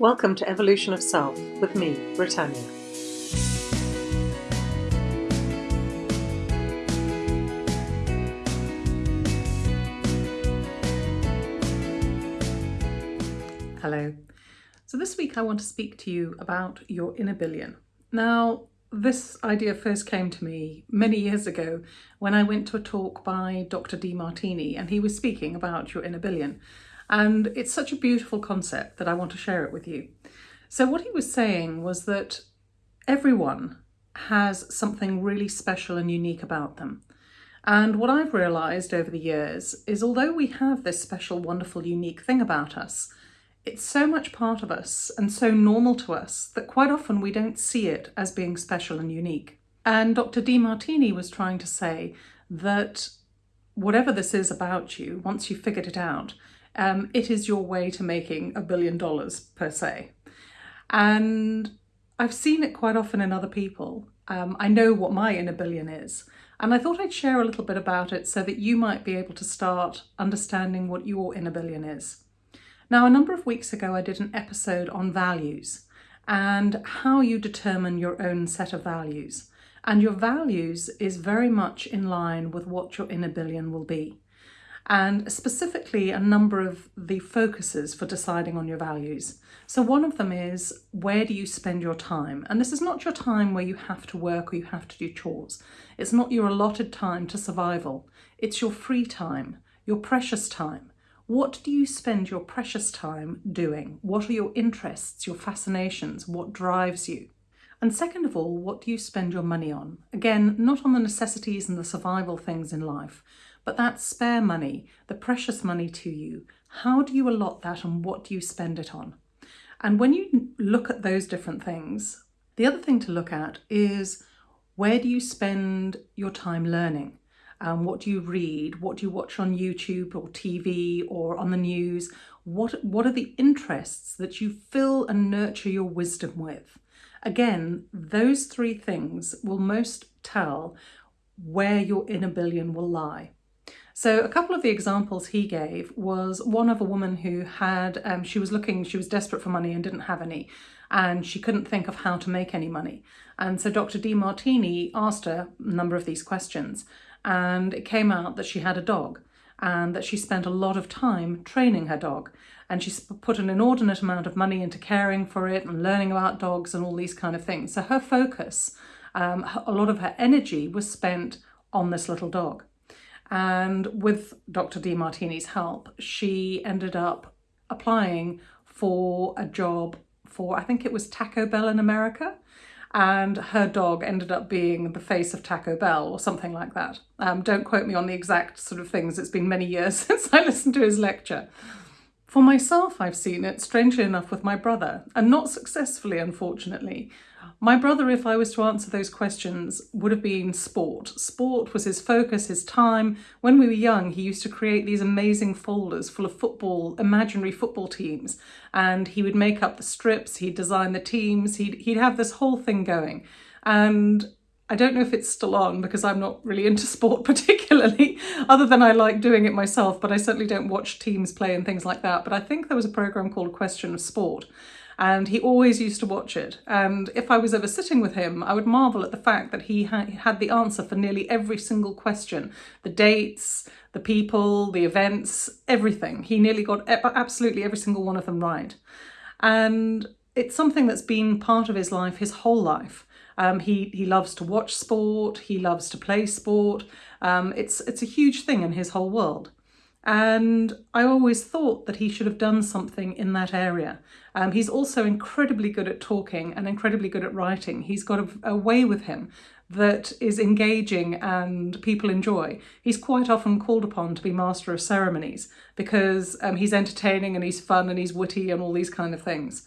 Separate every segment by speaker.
Speaker 1: Welcome to Evolution of Self with me, Britannia.
Speaker 2: Hello. So this week I want to speak to you about your inner billion. Now, this idea first came to me many years ago when I went to a talk by Dr. Demartini and he was speaking about your inner billion. And it's such a beautiful concept that I want to share it with you. So what he was saying was that everyone has something really special and unique about them. And what I've realised over the years is although we have this special, wonderful, unique thing about us, it's so much part of us and so normal to us that quite often we don't see it as being special and unique. And Dr. Demartini was trying to say that whatever this is about you, once you've figured it out, um, it is your way to making a billion dollars per se. And I've seen it quite often in other people. Um, I know what my inner billion is. And I thought I'd share a little bit about it so that you might be able to start understanding what your inner billion is. Now, a number of weeks ago, I did an episode on values and how you determine your own set of values. And your values is very much in line with what your inner billion will be and specifically a number of the focuses for deciding on your values. So one of them is where do you spend your time? And this is not your time where you have to work or you have to do chores. It's not your allotted time to survival. It's your free time, your precious time. What do you spend your precious time doing? What are your interests, your fascinations? What drives you? And second of all, what do you spend your money on? Again, not on the necessities and the survival things in life, but that spare money, the precious money to you, how do you allot that and what do you spend it on? And when you look at those different things, the other thing to look at is where do you spend your time learning? Um, what do you read? What do you watch on YouTube or TV or on the news? What, what are the interests that you fill and nurture your wisdom with? Again, those three things will most tell where your inner billion will lie. So a couple of the examples he gave was one of a woman who had, um, she was looking, she was desperate for money and didn't have any, and she couldn't think of how to make any money. And so Dr. Demartini asked her a number of these questions, and it came out that she had a dog and that she spent a lot of time training her dog. And she put an inordinate amount of money into caring for it and learning about dogs and all these kind of things. So her focus, um, a lot of her energy was spent on this little dog. And with Dr. Demartini's help, she ended up applying for a job for, I think it was Taco Bell in America. And her dog ended up being the face of Taco Bell or something like that. Um, don't quote me on the exact sort of things. It's been many years since I listened to his lecture. For myself, I've seen it, strangely enough, with my brother, and not successfully, unfortunately. My brother, if I was to answer those questions, would have been sport. Sport was his focus, his time. When we were young, he used to create these amazing folders full of football, imaginary football teams, and he would make up the strips, he'd design the teams, he'd, he'd have this whole thing going. And I don't know if it's still on because I'm not really into sport particularly, other than I like doing it myself, but I certainly don't watch teams play and things like that. But I think there was a programme called Question of Sport and he always used to watch it. And if I was ever sitting with him, I would marvel at the fact that he ha had the answer for nearly every single question. The dates, the people, the events, everything. He nearly got absolutely every single one of them right. And it's something that's been part of his life his whole life. Um, he, he loves to watch sport, he loves to play sport. Um, it's, it's a huge thing in his whole world. And I always thought that he should have done something in that area. Um, he's also incredibly good at talking and incredibly good at writing. He's got a, a way with him that is engaging and people enjoy. He's quite often called upon to be master of ceremonies because um, he's entertaining and he's fun and he's witty and all these kind of things.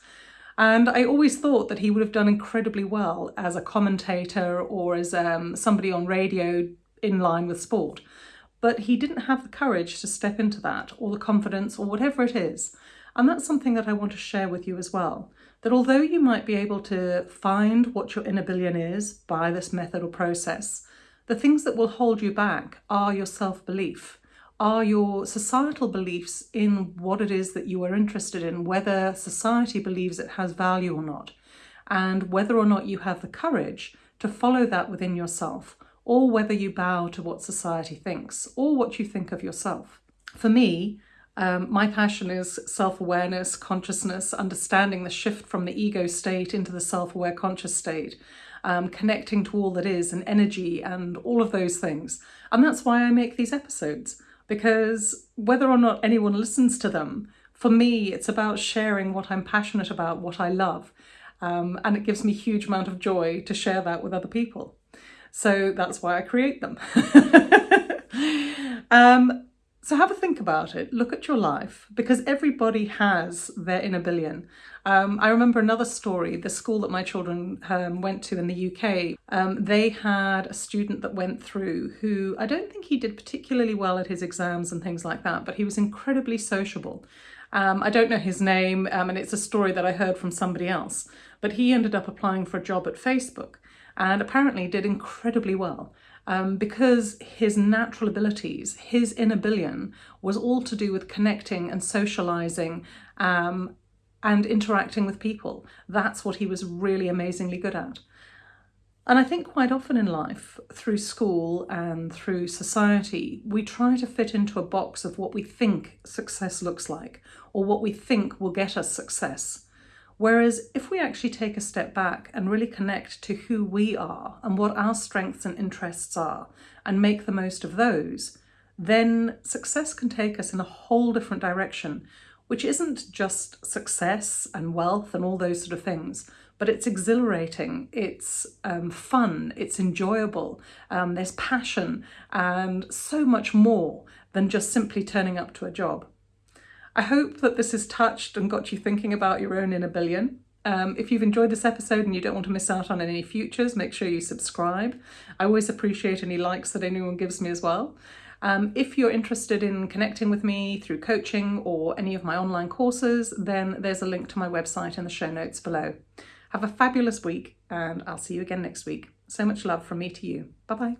Speaker 2: And I always thought that he would have done incredibly well as a commentator or as um, somebody on radio in line with sport but he didn't have the courage to step into that or the confidence or whatever it is. And that's something that I want to share with you as well. That although you might be able to find what your inner billion is by this method or process, the things that will hold you back are your self-belief, are your societal beliefs in what it is that you are interested in, whether society believes it has value or not, and whether or not you have the courage to follow that within yourself, or whether you bow to what society thinks, or what you think of yourself. For me, um, my passion is self-awareness, consciousness, understanding the shift from the ego state into the self-aware conscious state, um, connecting to all that is and energy and all of those things. And that's why I make these episodes because whether or not anyone listens to them, for me, it's about sharing what I'm passionate about, what I love. Um, and it gives me a huge amount of joy to share that with other people. So that's why I create them. um, so have a think about it, look at your life, because everybody has their inner billion. Um, I remember another story, the school that my children um, went to in the UK, um, they had a student that went through who, I don't think he did particularly well at his exams and things like that, but he was incredibly sociable. Um, I don't know his name, um, and it's a story that I heard from somebody else, but he ended up applying for a job at Facebook and apparently did incredibly well um, because his natural abilities, his inner billion, was all to do with connecting and socializing um, and interacting with people. That's what he was really amazingly good at. And I think quite often in life, through school and through society, we try to fit into a box of what we think success looks like or what we think will get us success. Whereas if we actually take a step back and really connect to who we are and what our strengths and interests are and make the most of those, then success can take us in a whole different direction, which isn't just success and wealth and all those sort of things, but it's exhilarating, it's um, fun, it's enjoyable, um, there's passion and so much more than just simply turning up to a job. I hope that this has touched and got you thinking about your own inner billion. Um, if you've enjoyed this episode and you don't want to miss out on any futures, make sure you subscribe. I always appreciate any likes that anyone gives me as well. Um, if you're interested in connecting with me through coaching or any of my online courses, then there's a link to my website in the show notes below. Have a fabulous week and I'll see you again next week. So much love from me to you. Bye bye.